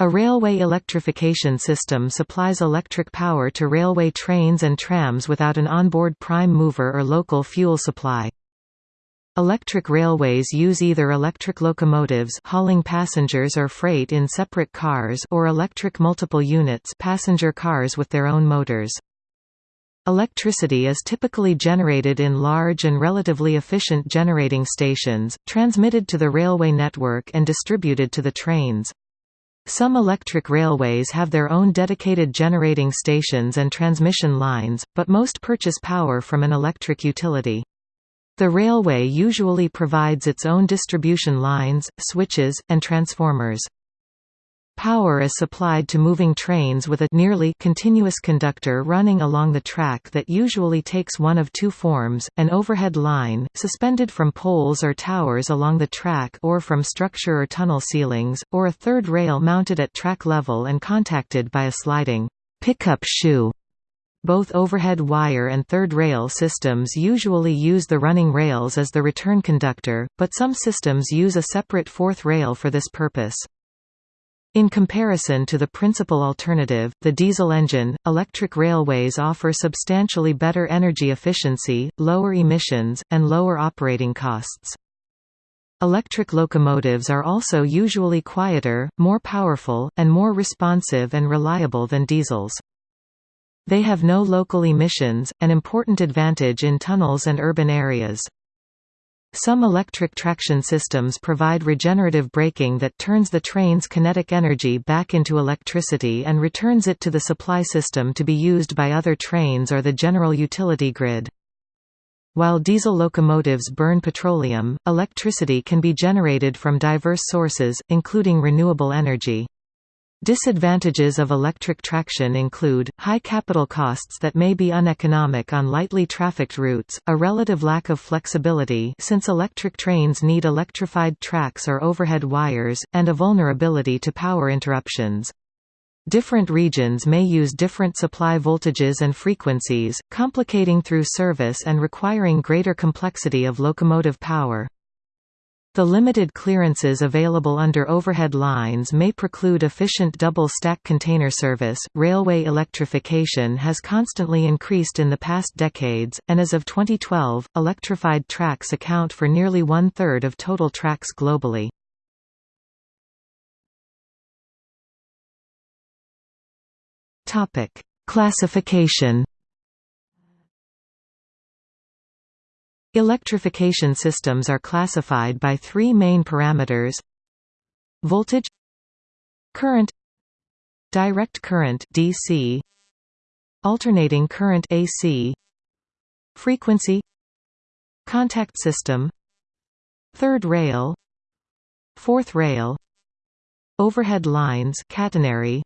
A railway electrification system supplies electric power to railway trains and trams without an onboard prime mover or local fuel supply. Electric railways use either electric locomotives hauling passengers or freight in separate cars or electric multiple units passenger cars with their own motors. Electricity is typically generated in large and relatively efficient generating stations, transmitted to the railway network and distributed to the trains. Some electric railways have their own dedicated generating stations and transmission lines, but most purchase power from an electric utility. The railway usually provides its own distribution lines, switches, and transformers. Power is supplied to moving trains with a nearly continuous conductor running along the track that usually takes one of two forms, an overhead line, suspended from poles or towers along the track or from structure or tunnel ceilings, or a third rail mounted at track level and contacted by a sliding pickup shoe. Both overhead wire and third rail systems usually use the running rails as the return conductor, but some systems use a separate fourth rail for this purpose. In comparison to the principal alternative, the diesel engine, electric railways offer substantially better energy efficiency, lower emissions, and lower operating costs. Electric locomotives are also usually quieter, more powerful, and more responsive and reliable than diesels. They have no local emissions, an important advantage in tunnels and urban areas. Some electric traction systems provide regenerative braking that turns the train's kinetic energy back into electricity and returns it to the supply system to be used by other trains or the general utility grid. While diesel locomotives burn petroleum, electricity can be generated from diverse sources, including renewable energy. Disadvantages of electric traction include, high capital costs that may be uneconomic on lightly trafficked routes, a relative lack of flexibility since electric trains need electrified tracks or overhead wires, and a vulnerability to power interruptions. Different regions may use different supply voltages and frequencies, complicating through service and requiring greater complexity of locomotive power. The limited clearances available under overhead lines may preclude efficient double-stack container service. Railway electrification has constantly increased in the past decades, and as of 2012, electrified tracks account for nearly one-third of total tracks globally. Topic: Classification Electrification systems are classified by three main parameters. Voltage Current Direct current DC Alternating current AC Frequency Contact system Third rail Fourth rail Overhead lines catenary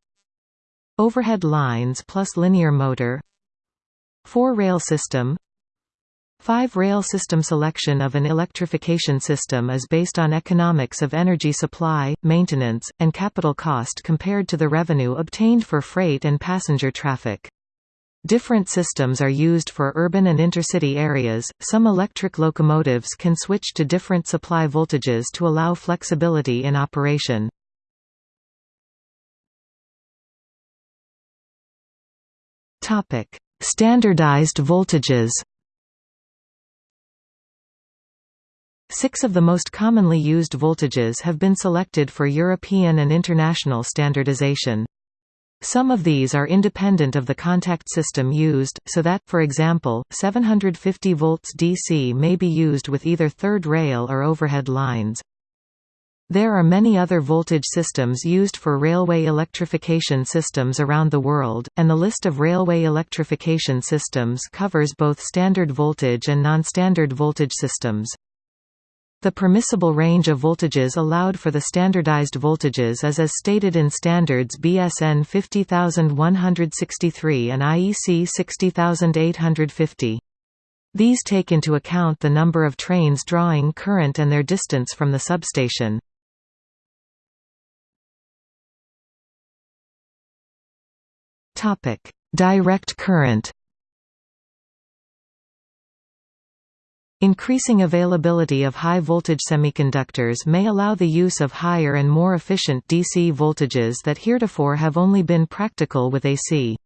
Overhead lines plus linear motor Four-rail system Five-rail system selection of an electrification system is based on economics of energy supply, maintenance, and capital cost compared to the revenue obtained for freight and passenger traffic. Different systems are used for urban and intercity areas. Some electric locomotives can switch to different supply voltages to allow flexibility in operation. Topic: Standardized voltages. Six of the most commonly used voltages have been selected for European and international standardization. Some of these are independent of the contact system used, so that, for example, 750 volts DC may be used with either third rail or overhead lines. There are many other voltage systems used for railway electrification systems around the world, and the list of railway electrification systems covers both standard voltage and non-standard voltage systems. The permissible range of voltages allowed for the standardized voltages is as stated in standards BS EN 50163 and IEC 60850. These take into account the number of trains drawing current and their distance from the substation. Direct current Increasing availability of high-voltage semiconductors may allow the use of higher and more efficient DC voltages that heretofore have only been practical with AC.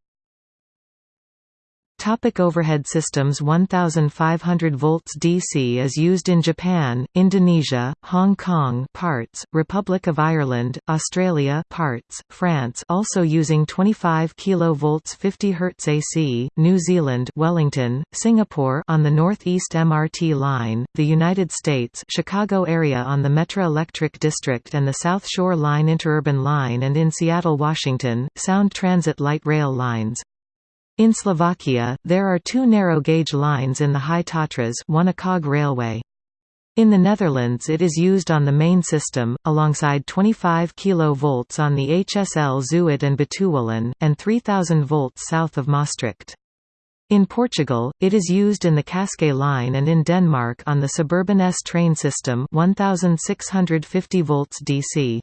Topic overhead systems 1500 volts DC is used in Japan, Indonesia, Hong Kong parts, Republic of Ireland, Australia parts, France also using 25 kV 50 Hz AC, New Zealand Wellington, Singapore on the Northeast MRT line, the United States Chicago area on the Metra Electric District and the South Shore Line Interurban Line and in Seattle, Washington, Sound Transit Light Rail lines. In Slovakia, there are two narrow-gauge lines in the High Tatras Railway. In the Netherlands it is used on the main system, alongside 25 kV on the HSL Zuid and Betuwelijn, and 3000 volts south of Maastricht. In Portugal, it is used in the Cascais line and in Denmark on the suburban S train system 1650 volts DC.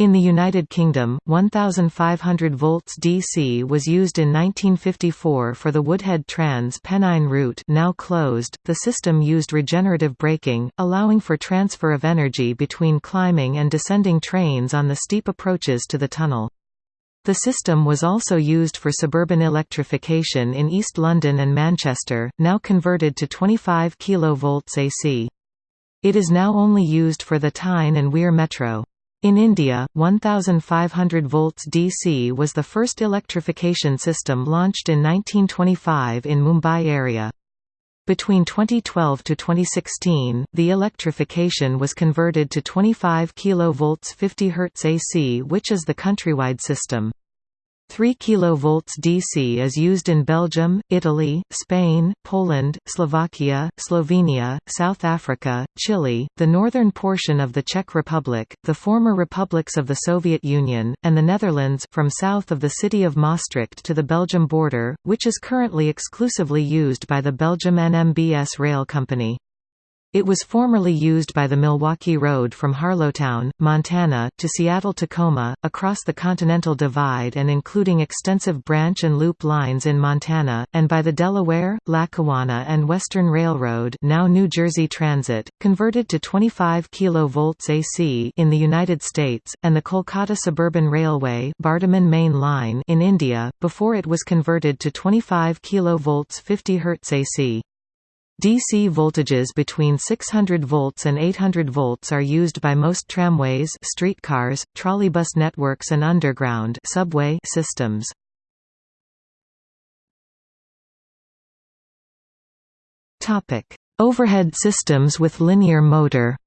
In the United Kingdom, 1500 volts DC was used in 1954 for the Woodhead Trans-Pennine route now closed. The system used regenerative braking, allowing for transfer of energy between climbing and descending trains on the steep approaches to the tunnel. The system was also used for suburban electrification in East London and Manchester, now converted to 25 kV AC. It is now only used for the Tyne and Wear Metro. In India, 1500 volts DC was the first electrification system launched in 1925 in Mumbai area. Between 2012 to 2016, the electrification was converted to 25 kV 50 Hz AC which is the countrywide system. 3 kV DC is used in Belgium, Italy, Spain, Poland, Slovakia, Slovenia, South Africa, Chile, the northern portion of the Czech Republic, the former republics of the Soviet Union, and the Netherlands from south of the city of Maastricht to the Belgium border, which is currently exclusively used by the Belgium NMBS Rail Company. It was formerly used by the Milwaukee Road from Harlowton, Montana, to Seattle-Tacoma, across the Continental Divide and including extensive branch and loop lines in Montana, and by the Delaware, Lackawanna and Western Railroad now New Jersey Transit, converted to 25 kV AC in the United States, and the Kolkata Suburban Railway Main Line in India, before it was converted to 25 kV 50 Hz AC. DC voltages between 600 volts and 800 volts are used by most tramways, streetcars, trolleybus networks and underground subway systems. Topic: Overhead systems with linear motor.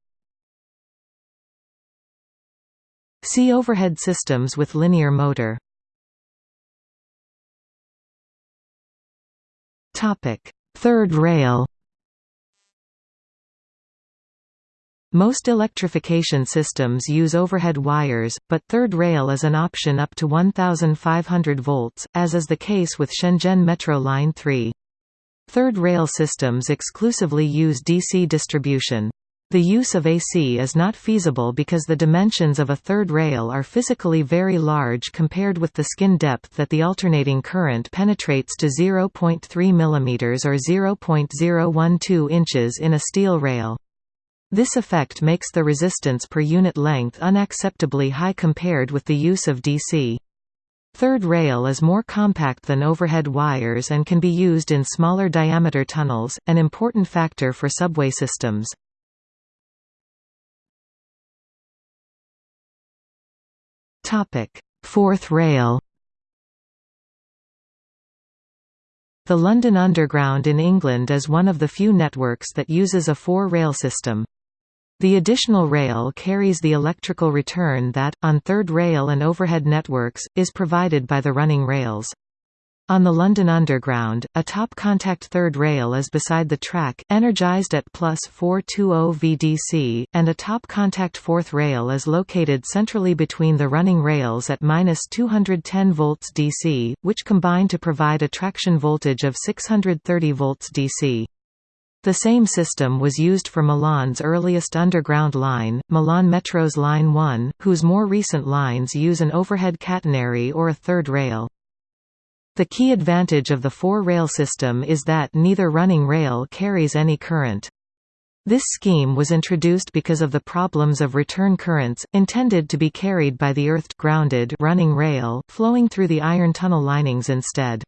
See overhead systems with linear motor. Topic: Third rail. Most electrification systems use overhead wires, but third rail is an option up to 1500 volts, as is the case with Shenzhen Metro Line 3. Third rail systems exclusively use DC distribution. The use of AC is not feasible because the dimensions of a third rail are physically very large compared with the skin depth that the alternating current penetrates to 0.3 mm or 0.012 inches in a steel rail. This effect makes the resistance per unit length unacceptably high compared with the use of DC. Third rail is more compact than overhead wires and can be used in smaller diameter tunnels, an important factor for subway systems. Fourth rail The London Underground in England is one of the few networks that uses a four-rail system. The additional rail carries the electrical return that, on third rail and overhead networks, is provided by the running rails. On the London Underground, a top contact third rail is beside the track, energized at plus 420 VDC, and a top contact fourth rail is located centrally between the running rails at minus 210 volts DC, which combine to provide a traction voltage of 630 volts DC. The same system was used for Milan's earliest underground line, Milan Metro's Line 1, whose more recent lines use an overhead catenary or a third rail. The key advantage of the four-rail system is that neither running rail carries any current. This scheme was introduced because of the problems of return currents, intended to be carried by the earthed grounded running rail, flowing through the iron tunnel linings instead.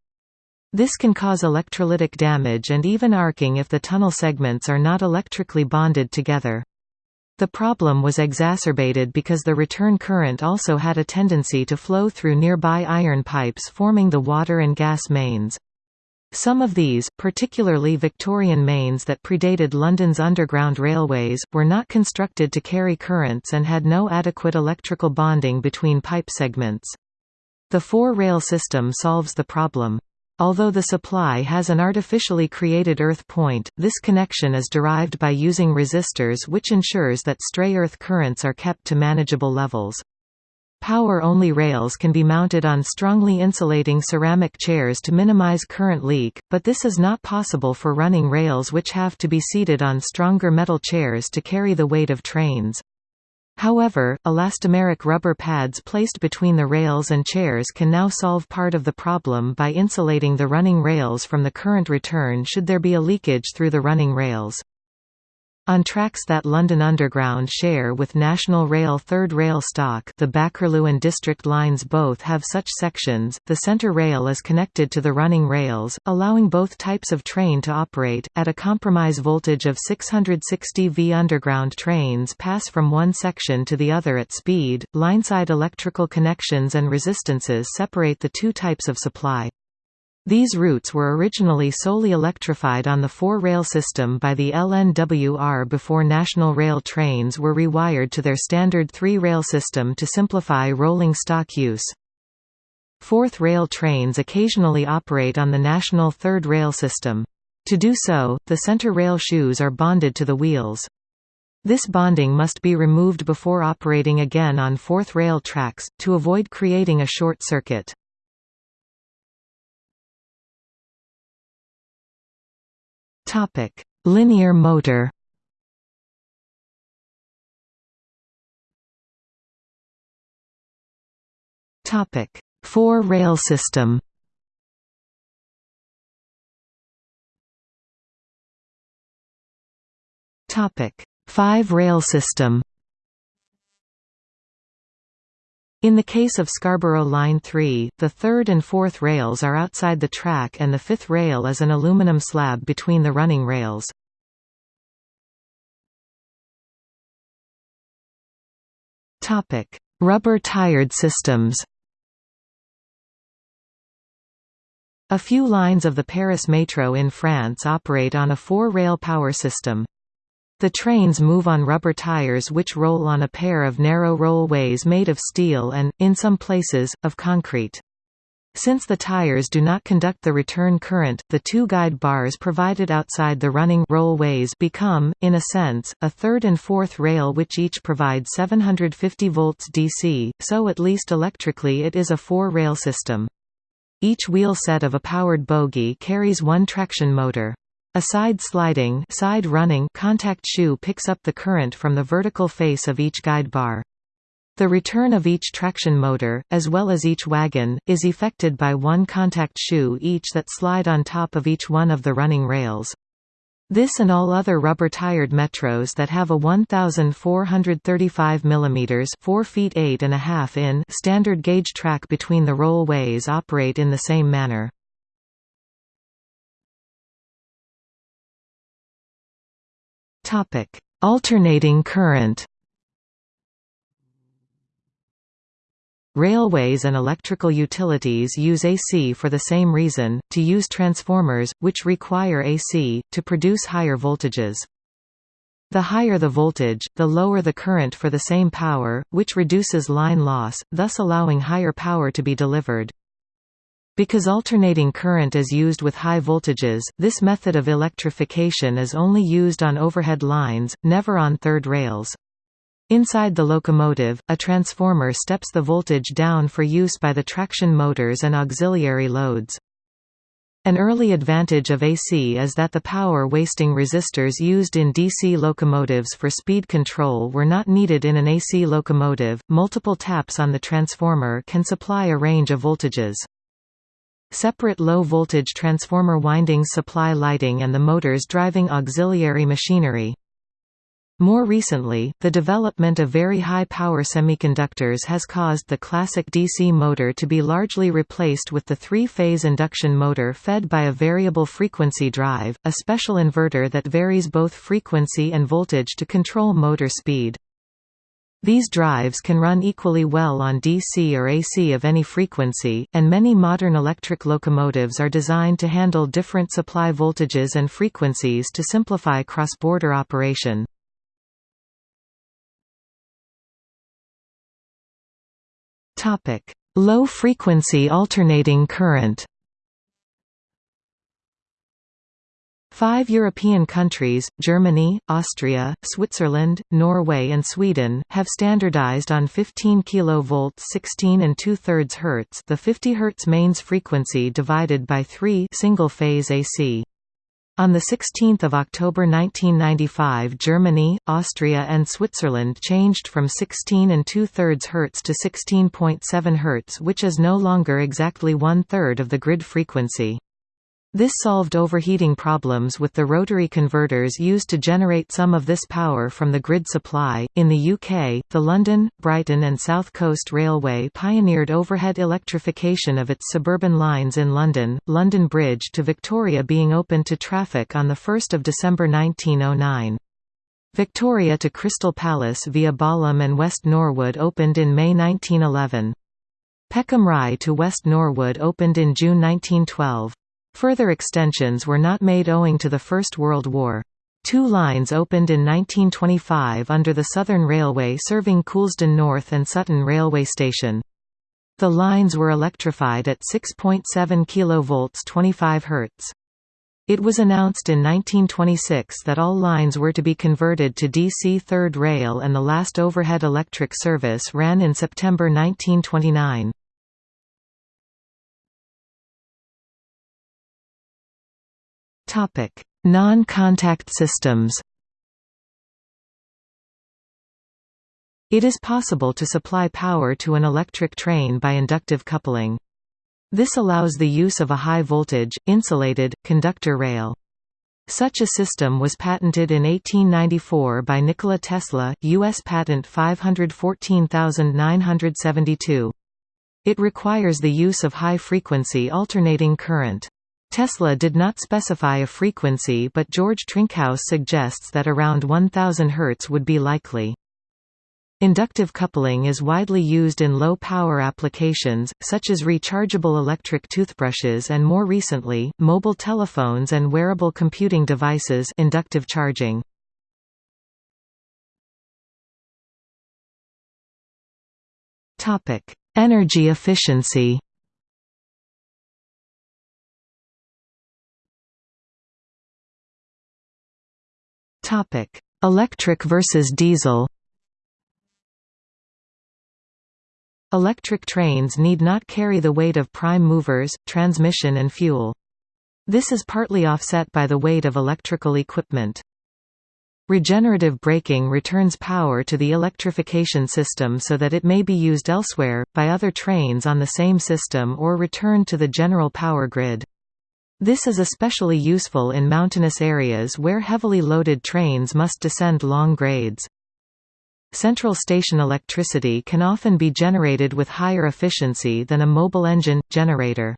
This can cause electrolytic damage and even arcing if the tunnel segments are not electrically bonded together. The problem was exacerbated because the return current also had a tendency to flow through nearby iron pipes forming the water and gas mains. Some of these, particularly Victorian mains that predated London's underground railways, were not constructed to carry currents and had no adequate electrical bonding between pipe segments. The four-rail system solves the problem. Although the supply has an artificially created earth point, this connection is derived by using resistors which ensures that stray earth currents are kept to manageable levels. Power-only rails can be mounted on strongly insulating ceramic chairs to minimize current leak, but this is not possible for running rails which have to be seated on stronger metal chairs to carry the weight of trains. However, elastomeric rubber pads placed between the rails and chairs can now solve part of the problem by insulating the running rails from the current return should there be a leakage through the running rails. On tracks that London Underground share with National Rail Third Rail stock the Bakerloo and District lines both have such sections, the centre rail is connected to the running rails, allowing both types of train to operate. At a compromise voltage of 660 V underground trains pass from one section to the other at speed, lineside electrical connections and resistances separate the two types of supply. These routes were originally solely electrified on the four-rail system by the LNWR before National Rail trains were rewired to their standard three-rail system to simplify rolling stock use. Fourth rail trains occasionally operate on the national third rail system. To do so, the center rail shoes are bonded to the wheels. This bonding must be removed before operating again on fourth rail tracks, to avoid creating a short circuit. Topic: Linear motor. Topic: Four-rail system. Topic: Five-rail system. In the case of Scarborough Line 3, the third and fourth rails are outside the track and the fifth rail is an aluminum slab between the running rails. Rubber-tired systems A few lines of the Paris Metro in France operate on a four-rail power system. The trains move on rubber tires which roll on a pair of narrow rollways made of steel and, in some places, of concrete. Since the tires do not conduct the return current, the two guide bars provided outside the running rollways become, in a sense, a third and fourth rail which each provide 750 volts DC, so at least electrically it is a four-rail system. Each wheel set of a powered bogie carries one traction motor. A side sliding side running contact shoe picks up the current from the vertical face of each guide bar. The return of each traction motor, as well as each wagon, is effected by one contact shoe each that slide on top of each one of the running rails. This and all other rubber-tired metros that have a 1,435 mm 4 feet 8 and a half in standard gauge track between the rollways operate in the same manner. Topic: Alternating current. Railways and electrical utilities use AC for the same reason, to use transformers, which require AC, to produce higher voltages. The higher the voltage, the lower the current for the same power, which reduces line loss, thus allowing higher power to be delivered. Because alternating current is used with high voltages, this method of electrification is only used on overhead lines, never on third rails. Inside the locomotive, a transformer steps the voltage down for use by the traction motors and auxiliary loads. An early advantage of AC is that the power-wasting resistors used in DC locomotives for speed control were not needed in an AC locomotive. Multiple taps on the transformer can supply a range of voltages. Separate low-voltage transformer windings supply lighting and the motors driving auxiliary machinery. More recently, the development of very high-power semiconductors has caused the classic DC motor to be largely replaced with the three-phase induction motor fed by a variable frequency drive, a special inverter that varies both frequency and voltage to control motor speed. These drives can run equally well on DC or AC of any frequency, and many modern electric locomotives are designed to handle different supply voltages and frequencies to simplify cross-border operation. Low frequency alternating current Five European countries, Germany, Austria, Switzerland, Norway and Sweden, have standardized on 15 kV 16 and 2 thirds Hz the 50 Hz mains frequency divided by 3 single-phase AC. On 16 October 1995 Germany, Austria and Switzerland changed from 16 and 2 thirds Hz to 16.7 Hz which is no longer exactly one-third of the grid frequency. This solved overheating problems with the rotary converters used to generate some of this power from the grid supply. In the UK, the London, Brighton, and South Coast Railway pioneered overhead electrification of its suburban lines in London, London Bridge to Victoria being opened to traffic on 1 December 1909. Victoria to Crystal Palace via Balham and West Norwood opened in May 1911. Peckham Rye to West Norwood opened in June 1912. Further extensions were not made owing to the First World War. Two lines opened in 1925 under the Southern Railway serving Coulsdon North and Sutton Railway Station. The lines were electrified at 6.7 kV 25 Hz. It was announced in 1926 that all lines were to be converted to DC Third Rail and the last overhead electric service ran in September 1929. Non-contact systems It is possible to supply power to an electric train by inductive coupling. This allows the use of a high-voltage, insulated, conductor rail. Such a system was patented in 1894 by Nikola Tesla, U.S. Patent 514972. It requires the use of high-frequency alternating current. Tesla did not specify a frequency but George Trinkaus suggests that around 1000 Hz would be likely. Inductive coupling is widely used in low-power applications, such as rechargeable electric toothbrushes and more recently, mobile telephones and wearable computing devices inductive charging. Energy efficiency Topic: Electric versus diesel. Electric trains need not carry the weight of prime movers, transmission and fuel. This is partly offset by the weight of electrical equipment. Regenerative braking returns power to the electrification system so that it may be used elsewhere, by other trains on the same system or returned to the general power grid. This is especially useful in mountainous areas where heavily loaded trains must descend long grades. Central station electricity can often be generated with higher efficiency than a mobile engine, generator.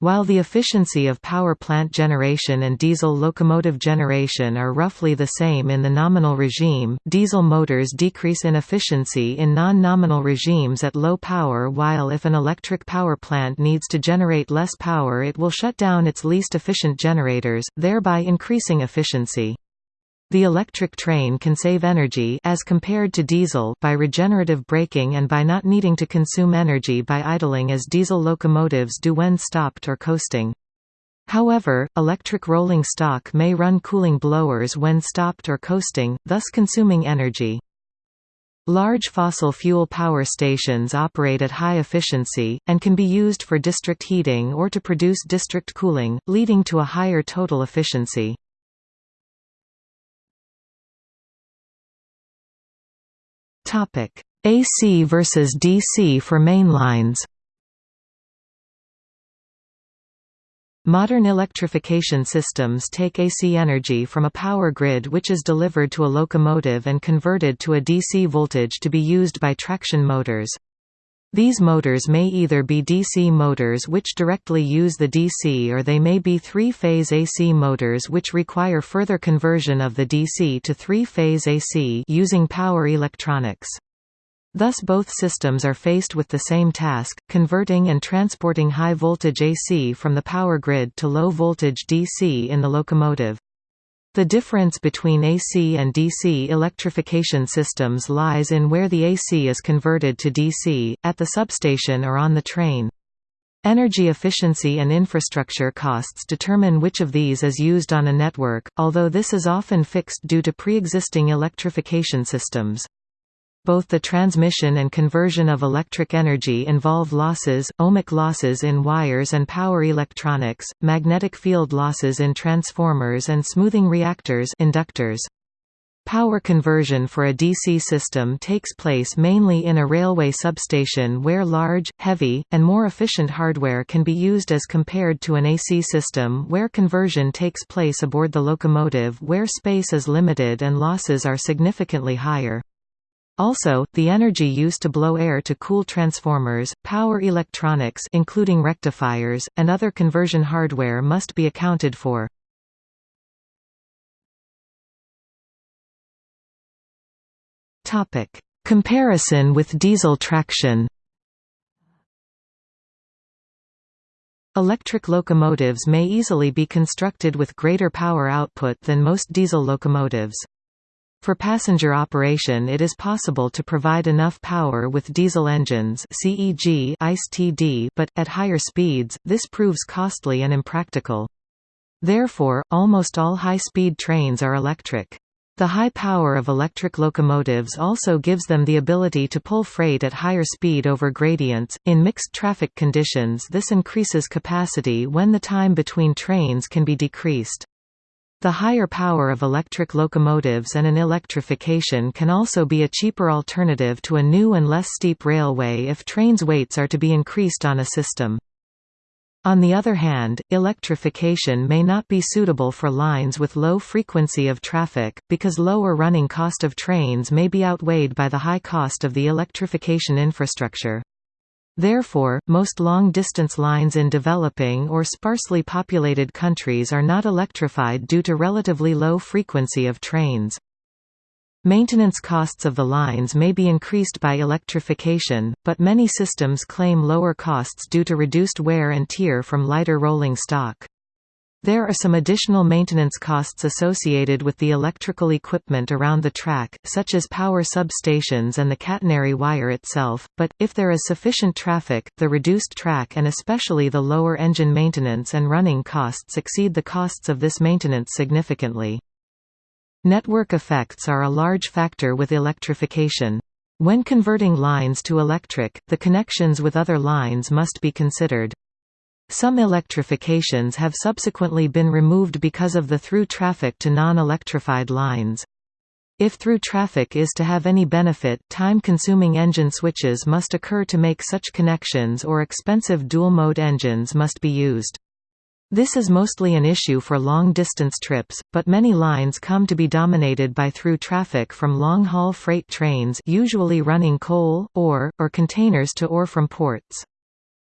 While the efficiency of power plant generation and diesel locomotive generation are roughly the same in the nominal regime, diesel motors decrease in efficiency in non-nominal regimes at low power while if an electric power plant needs to generate less power it will shut down its least efficient generators, thereby increasing efficiency. The electric train can save energy as compared to diesel by regenerative braking and by not needing to consume energy by idling as diesel locomotives do when stopped or coasting. However, electric rolling stock may run cooling blowers when stopped or coasting, thus consuming energy. Large fossil fuel power stations operate at high efficiency, and can be used for district heating or to produce district cooling, leading to a higher total efficiency. Topic: AC versus DC for mainlines. Modern electrification systems take AC energy from a power grid which is delivered to a locomotive and converted to a DC voltage to be used by traction motors. These motors may either be DC motors which directly use the DC or they may be three-phase AC motors which require further conversion of the DC to three-phase AC using power electronics. Thus both systems are faced with the same task, converting and transporting high-voltage AC from the power grid to low-voltage DC in the locomotive. The difference between AC and DC electrification systems lies in where the AC is converted to DC, at the substation or on the train. Energy efficiency and infrastructure costs determine which of these is used on a network, although this is often fixed due to pre-existing electrification systems both the transmission and conversion of electric energy involve losses, ohmic losses in wires and power electronics, magnetic field losses in transformers and smoothing reactors inductors. Power conversion for a DC system takes place mainly in a railway substation where large, heavy, and more efficient hardware can be used as compared to an AC system where conversion takes place aboard the locomotive where space is limited and losses are significantly higher. Also, the energy used to blow air to cool transformers, power electronics including rectifiers, and other conversion hardware must be accounted for. Comparison with diesel traction Electric locomotives may easily be constructed with greater power output than most diesel locomotives. For passenger operation it is possible to provide enough power with diesel engines CEG ICE-TD but, at higher speeds, this proves costly and impractical. Therefore, almost all high-speed trains are electric. The high power of electric locomotives also gives them the ability to pull freight at higher speed over gradients. In mixed traffic conditions, this increases capacity when the time between trains can be decreased. The higher power of electric locomotives and an electrification can also be a cheaper alternative to a new and less steep railway if trains' weights are to be increased on a system. On the other hand, electrification may not be suitable for lines with low frequency of traffic, because lower running cost of trains may be outweighed by the high cost of the electrification infrastructure. Therefore, most long-distance lines in developing or sparsely populated countries are not electrified due to relatively low frequency of trains. Maintenance costs of the lines may be increased by electrification, but many systems claim lower costs due to reduced wear and tear from lighter rolling stock. There are some additional maintenance costs associated with the electrical equipment around the track, such as power substations and the catenary wire itself, but, if there is sufficient traffic, the reduced track and especially the lower engine maintenance and running costs exceed the costs of this maintenance significantly. Network effects are a large factor with electrification. When converting lines to electric, the connections with other lines must be considered. Some electrifications have subsequently been removed because of the through traffic to non-electrified lines. If through traffic is to have any benefit, time-consuming engine switches must occur to make such connections or expensive dual-mode engines must be used. This is mostly an issue for long-distance trips, but many lines come to be dominated by through traffic from long-haul freight trains usually running coal, ore, or containers to or from ports.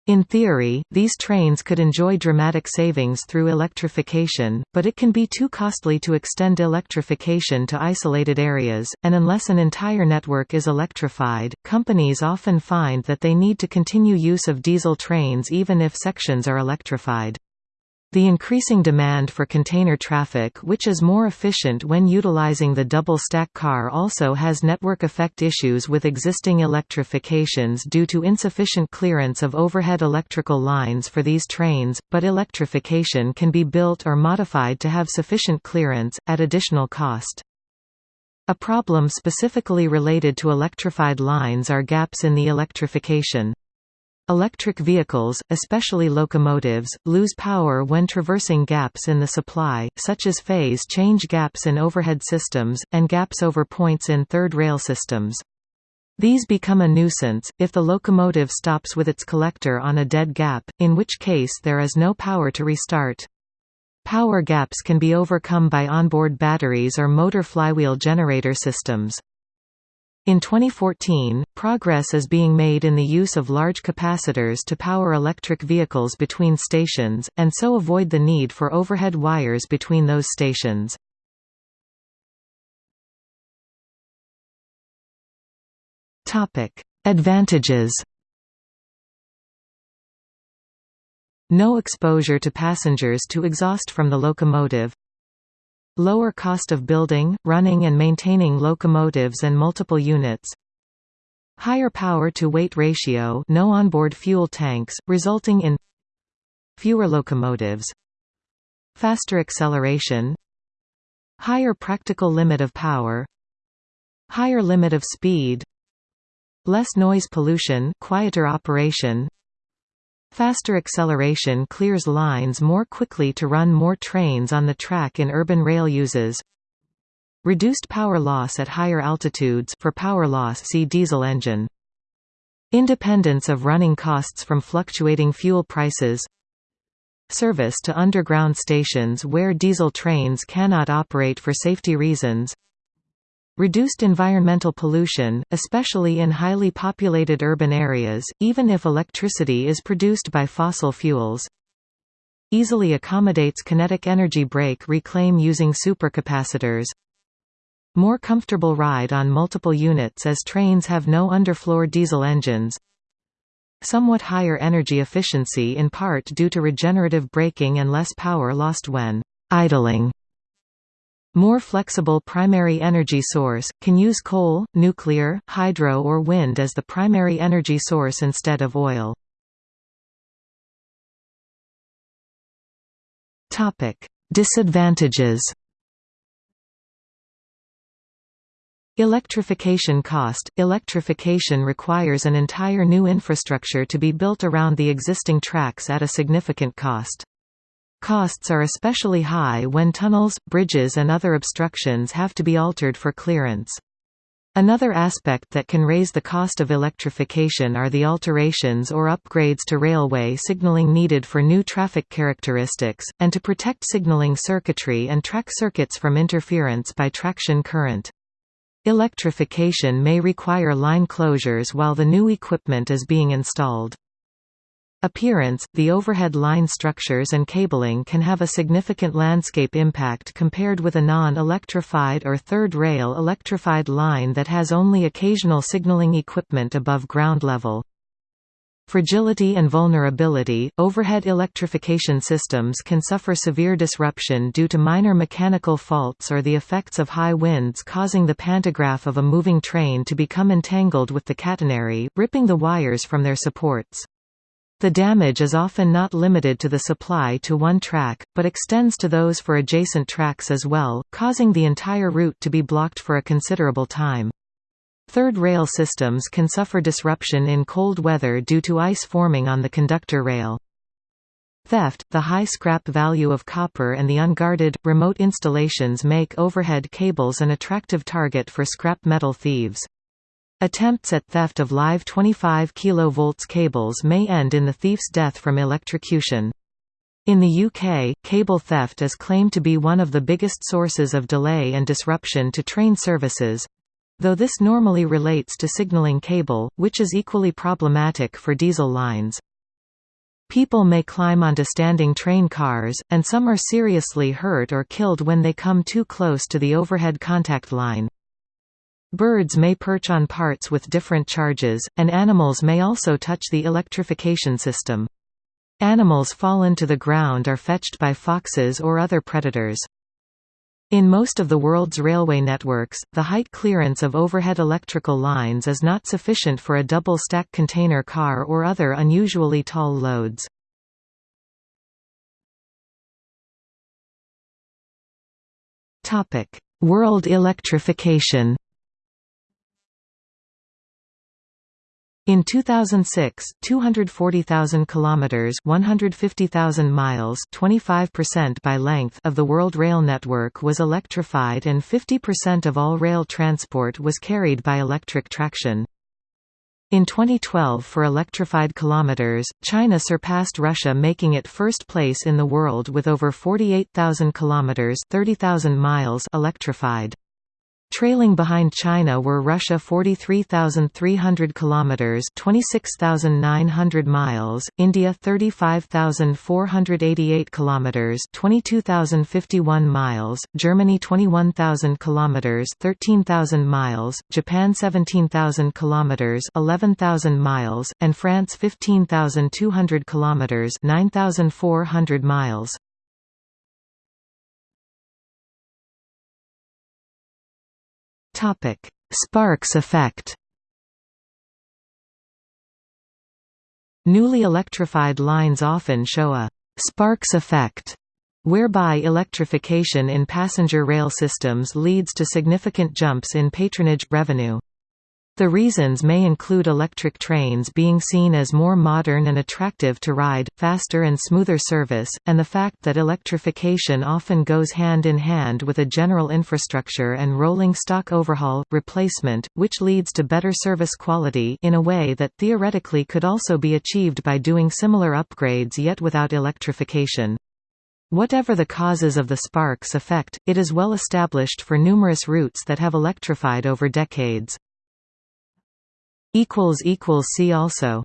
In theory, these trains could enjoy dramatic savings through electrification, but it can be too costly to extend electrification to isolated areas, and unless an entire network is electrified, companies often find that they need to continue use of diesel trains even if sections are electrified. The increasing demand for container traffic which is more efficient when utilizing the double-stack car also has network effect issues with existing electrifications due to insufficient clearance of overhead electrical lines for these trains, but electrification can be built or modified to have sufficient clearance, at additional cost. A problem specifically related to electrified lines are gaps in the electrification. Electric vehicles, especially locomotives, lose power when traversing gaps in the supply, such as phase change gaps in overhead systems, and gaps over points in third rail systems. These become a nuisance, if the locomotive stops with its collector on a dead gap, in which case there is no power to restart. Power gaps can be overcome by onboard batteries or motor flywheel generator systems. In 2014, progress is being made in the use of large capacitors to power electric vehicles between stations, and so avoid the need for overhead wires between those stations. Advantages No exposure to passengers to exhaust from the locomotive Lower cost of building, running and maintaining locomotives and multiple units Higher power-to-weight ratio no onboard fuel tanks, resulting in Fewer locomotives Faster acceleration Higher practical limit of power Higher limit of speed Less noise pollution quieter operation Faster acceleration clears lines more quickly to run more trains on the track in urban rail uses. Reduced power loss at higher altitudes for power loss see diesel engine. Independence of running costs from fluctuating fuel prices Service to underground stations where diesel trains cannot operate for safety reasons Reduced environmental pollution, especially in highly populated urban areas, even if electricity is produced by fossil fuels. Easily accommodates kinetic energy brake reclaim using supercapacitors. More comfortable ride on multiple units as trains have no underfloor diesel engines. Somewhat higher energy efficiency in part due to regenerative braking and less power lost when idling. More flexible primary energy source, can use coal, nuclear, hydro or wind as the primary energy source instead of oil. Disadvantages Electrification cost – Electrification requires an entire new infrastructure to be built around the existing tracks at a significant cost. Costs are especially high when tunnels, bridges and other obstructions have to be altered for clearance. Another aspect that can raise the cost of electrification are the alterations or upgrades to railway signaling needed for new traffic characteristics, and to protect signaling circuitry and track circuits from interference by traction current. Electrification may require line closures while the new equipment is being installed. Appearance – The overhead line structures and cabling can have a significant landscape impact compared with a non-electrified or third-rail electrified line that has only occasional signaling equipment above ground level. Fragility and vulnerability – Overhead electrification systems can suffer severe disruption due to minor mechanical faults or the effects of high winds causing the pantograph of a moving train to become entangled with the catenary, ripping the wires from their supports. The damage is often not limited to the supply to one track, but extends to those for adjacent tracks as well, causing the entire route to be blocked for a considerable time. Third rail systems can suffer disruption in cold weather due to ice forming on the conductor rail. Theft, the high scrap value of copper and the unguarded, remote installations make overhead cables an attractive target for scrap metal thieves. Attempts at theft of live 25 kV cables may end in the thief's death from electrocution. In the UK, cable theft is claimed to be one of the biggest sources of delay and disruption to train services, though this normally relates to signalling cable, which is equally problematic for diesel lines. People may climb onto standing train cars, and some are seriously hurt or killed when they come too close to the overhead contact line. Birds may perch on parts with different charges, and animals may also touch the electrification system. Animals fallen to the ground are fetched by foxes or other predators. In most of the world's railway networks, the height clearance of overhead electrical lines is not sufficient for a double-stack container car or other unusually tall loads. World electrification In 2006, 240,000 kilometers, 150,000 miles, 25% by length of the world rail network was electrified and 50% of all rail transport was carried by electric traction. In 2012 for electrified kilometers, China surpassed Russia making it first place in the world with over 48,000 kilometers 30,000 miles electrified. Trailing behind China were Russia 43,300 kilometers, 26,900 miles, India 35,488 kilometers, 22,051 miles, Germany 21,000 kilometers, 13,000 miles, Japan 17,000 kilometers, 11,000 miles, and France 15,200 kilometers, 9,400 miles. Topic: Sparks effect. Newly electrified lines often show a «sparks effect» whereby electrification in passenger rail systems leads to significant jumps in patronage revenue. The reasons may include electric trains being seen as more modern and attractive to ride, faster and smoother service, and the fact that electrification often goes hand in hand with a general infrastructure and rolling stock overhaul, replacement, which leads to better service quality in a way that theoretically could also be achieved by doing similar upgrades yet without electrification. Whatever the causes of the Sparks effect, it is well established for numerous routes that have electrified over decades. See also